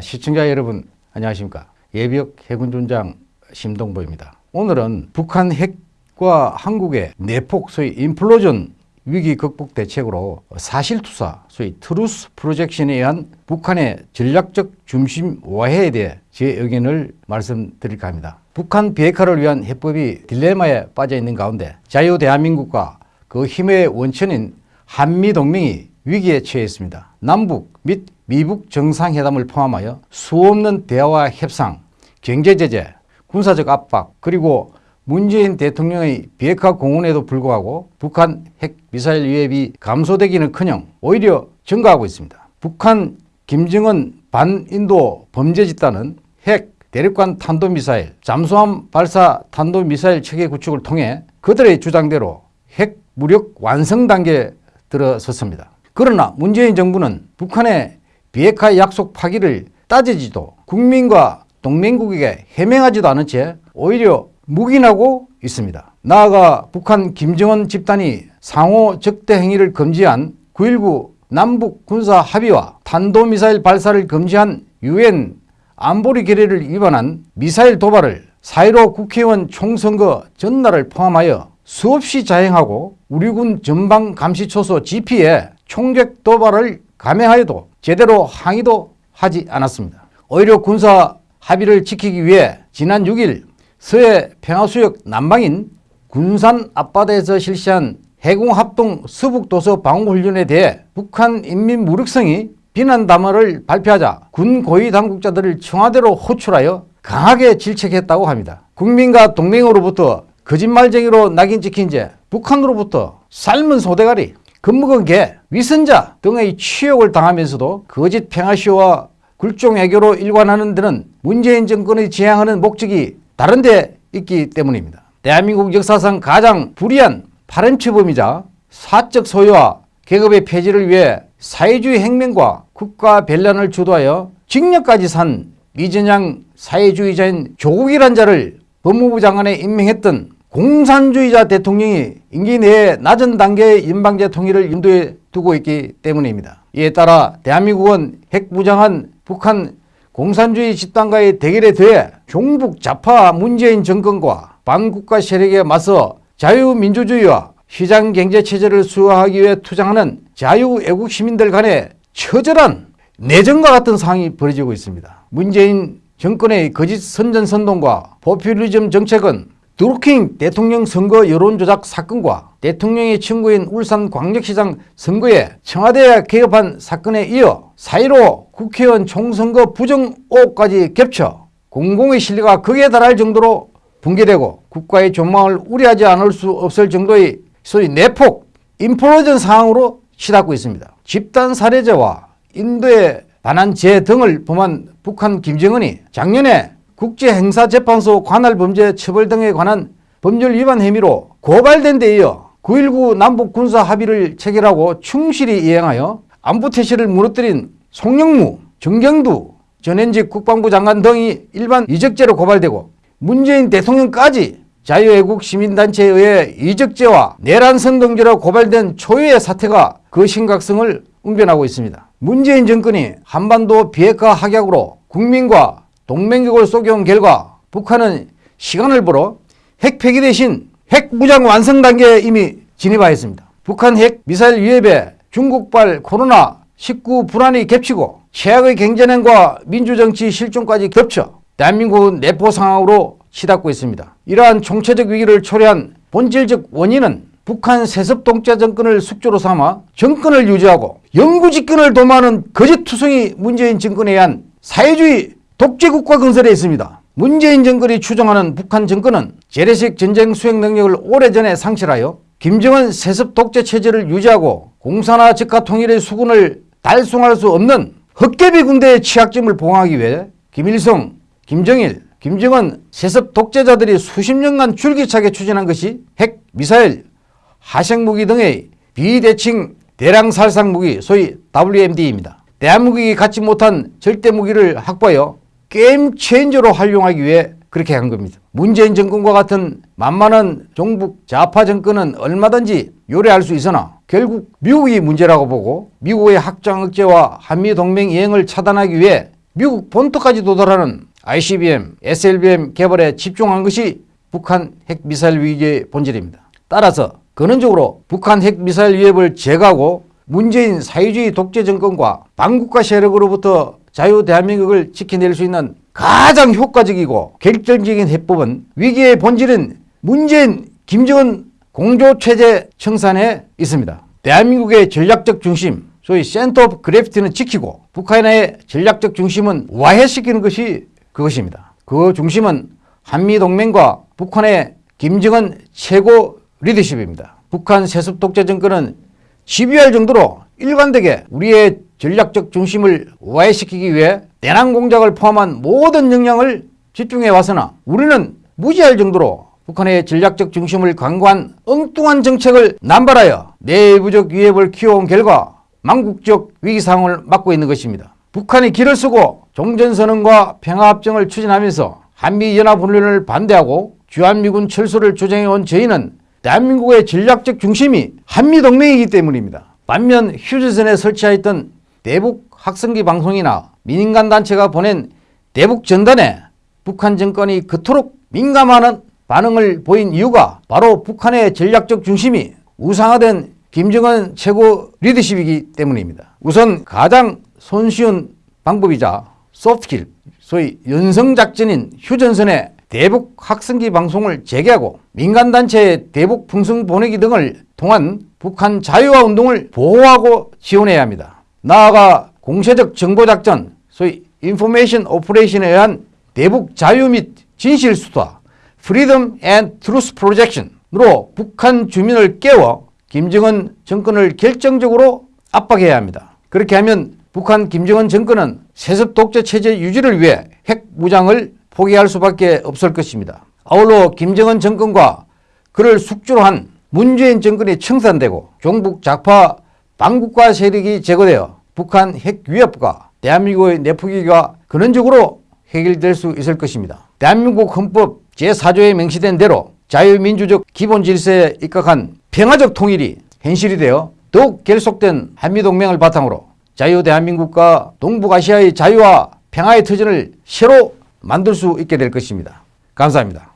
시청자 여러분 안녕하십니까? 예비역 해군준장 심동보입니다. 오늘은 북한 핵과 한국의 내폭 소위 implosion 위기 극복 대책으로 사실투사 소위 truth projection에 의한 북한의 전략적 중심 와해에 대해 제 의견을 말씀드릴까 합니다. 북한 비핵화를 위한 해법이 딜레마에 빠져 있는 가운데 자유 대한민국과 그 힘의 원천인 한미동맹이 위기에 처해 있습니다. 남북 및 미북 정상회담을 포함하여 수없는 대화와 협상, 경제제재, 군사적 압박 그리고 문재인 대통령의 비핵화 공언에도 불구하고 북한 핵미사일 위협이 감소되기는커녕 오히려 증가하고 있습니다. 북한 김정은 반인도 범죄 집단은 핵 대륙간 탄도미사일, 잠수함 발사 탄도미사일 체계 구축을 통해 그들의 주장대로 핵 무력 완성 단계에 들어섰습니다. 그러나 문재인 정부는 북한의 비핵화 약속 파기를 따지지도 국민과 동맹국에게 해명하지도 않은 채 오히려 묵인하고 있습니다. 나아가 북한 김정은 집단이 상호 적대 행위를 금지한 9.19 남북 군사 합의와 탄도미사일 발사를 금지한 유엔 안보리 결의를 위반한 미사일 도발을 4.15 국회의원 총선거 전날을 포함하여 수없이 자행하고 우리 군 전방감시초소 GP에 총격 도발을 감행하여도 제대로 항의도 하지 않았습니다. 오히려 군사 합의를 지키기 위해 지난 6일 서해 평화수역 남방인 군산 앞바다에서 실시한 해공합동 서북도서 방어훈련에 대해 북한 인민 무력성이 비난 담화를 발표하자 군 고위 당국자들을 청와대로 호출하여 강하게 질책했다고 합니다. 국민과 동맹으로부터 거짓말쟁이로 낙인 찍힌 채 북한으로부터 삶은 소대가리 겁먹은 개, 위선자 등의 취욕을 당하면서도 거짓 평화쇼와 굴종 애교로 일관하는 데는 문재인 정권의 지향하는 목적이 다른 데 있기 때문입니다. 대한민국 역사상 가장 불의한 파렴치범이자 사적 소유와 계급의 폐지를 위해 사회주의 혁명과 국가 변란을 주도하여 징역까지 산 미전양 사회주의자인 조국이란 자를 법무부 장관에 임명했던 공산주의자 대통령이 임기 내에 낮은 단계의 연방제 통일을 인도에 두고 있기 때문입니다. 이에 따라 대한민국은 핵무장한 북한 공산주의 집단과의 대결에 더해 종북 좌파 문재인 정권과 반국가 세력에 맞서 자유민주주의와 시장경제체제를 수호하기 위해 투쟁하는 자유애국 시민들 간의 처절한 내전과 같은 상황이 벌어지고 있습니다. 문재인 정권의 거짓 선전선동과 포퓰리즘 정책은 드루킹 대통령 선거 여론조작 사건과 대통령의 친구인 울산광역시장 선거에 청와대에 개업한 사건에 이어 4.15 국회의원 총선거 부정 의혹까지 겹쳐 공공의 신뢰가 극에 달할 정도로 붕괴되고 국가의 존망을 우려하지 않을 수 없을 정도의 소위 내폭, 인플로전 상황으로 치닫고 있습니다. 집단 살해죄와 인도의 반환죄 등을 범한 북한 김정은이 작년에 국제행사재판소 관할범죄 처벌 등에 관한 법률 위반 혐의로 고발된 데 이어 9.19 남북군사 합의를 체결하고 충실히 이행하여 안보 태세를 무너뜨린 송영무, 정경두 전현직 국방부 장관 등이 일반 이적죄로 고발되고 문재인 대통령까지 자유애국 시민단체에 의해 이적죄와 내란 선동죄로 고발된 초유의 사태가 그 심각성을 웅변하고 있습니다. 문재인 정권이 한반도 비핵화 확약으로 국민과 동맹국을 속여온 결과 북한은 시간을 벌어 핵 폐기 대신 핵 무장 완성 단계에 이미 진입하였습니다. 북한 핵 미사일 위협에 중국발 코로나19 불안이 겹치고 최악의 경제난과 민주정치 실종까지 겹쳐 대한민국은 내포 상황으로 치닫고 있습니다. 이러한 총체적 위기를 초래한 본질적 원인은 북한 세습 독재 정권을 숙주로 삼아 정권을 유지하고 영구집권을 도모하는 거짓투성이 문재인 정권에 의한 사회주의 독재국가 건설에 있습니다. 문재인 정권이 추정하는 북한 정권은 재래식 전쟁 수행 능력을 오래전에 상실하여 김정은 세습 독재 체제를 유지하고 공산화 적화 통일의 수군을 달성할 수 없는 헛개비 군대의 취약점을 보강하기 위해 김일성, 김정일, 김정은 세습 독재자들이 수십 년간 줄기차게 추진한 것이 핵, 미사일, 하생무기 등의 비대칭 대량 살상 무기 소위 WMD입니다. 대한민국이 갖지 못한 절대 무기를 확보하여 게임 체인저로 활용하기 위해 그렇게 한 겁니다. 문재인 정권과 같은 만만한 종북 좌파 정권은 얼마든지 요래할 수 있으나 결국 미국이 문제라고 보고 미국의 확장 억제와 한미동맹 이행을 차단하기 위해 미국 본토까지 도달하는 ICBM, SLBM 개발에 집중한 것이 북한 핵미사일 위기의 본질입니다. 따라서 근원적으로 북한 핵미사일 위협을 제거하고 문재인 사회주의 독재 정권과 반국가 세력으로부터 자유 대한민국을 지켜낼 수 있는 가장 효과적이고 결정적인 해법은 위기의 본질은 문재인, 김정은 공조체제 청산에 있습니다. 대한민국의 전략적 중심, 소위 center of gravity는 지키고 북한의 전략적 중심은 와해시키는 것이 그것입니다. 그 중심은 한미동맹과 북한의 김정은 최고 리더십입니다. 북한 세습 독재 정권은 시비할 정도로 일관되게 우리의 전략적 중심을 와해시키기 위해 대남 공작을 포함한 모든 역량을 집중해 왔으나 우리는 무지할 정도로 북한의 전략적 중심을 강구한 엉뚱한 정책을 남발하여 내부적 위협을 키워온 결과 망국적 위기 상황을 맞고 있는 것입니다. 북한이 길을 쓰고 종전선언과 평화합정을 추진하면서 한미연합훈련을 반대하고 주한미군 철수를 주장해온 저희는 대한민국의 전략적 중심이 한미동맹이기 때문입니다. 반면 휴전선에 설치하였던 대북 학생기 방송이나 민간 단체가 보낸 대북 전단에 북한 정권이 그토록 민감하는 반응을 보인 이유가 바로 북한의 전략적 중심이 우상화된 김정은 최고 리더십이기 때문입니다. 우선 가장 손쉬운 방법이자 소프트킬, 소위 연성작전인 휴전선에 대북 학생기 방송을 재개하고 민간단체의 대북 풍성 보내기 등을 통한 북한 자유화 운동을 보호하고 지원해야 합니다. 나아가 공세적 정보작전, 소위 information operation에 의한 대북 자유 및 진실 투사, freedom and truth projection으로 북한 주민을 깨워 김정은 정권을 결정적으로 압박해야 합니다. 그렇게 하면 북한 김정은 정권은 세습 독재 체제 유지를 위해 핵 무장을 포기할 수밖에 없을 것입니다. 아울러 김정은 정권과 그를 숙주로 한 문재인 정권이 청산되고 종북 좌파 반국가 세력이 제거되어 북한 핵 위협과 대한민국의 내포기가 근원적으로 해결될 수 있을 것입니다. 대한민국 헌법 제4조에 명시된 대로 자유민주적 기본 질서에 입각한 평화적 통일이 현실이 되어 더욱 결속된 한미동맹을 바탕으로 자유 대한민국과 동북아시아의 자유와 평화의 터전을 새로 만들 수 있게 될 것입니다. 감사합니다.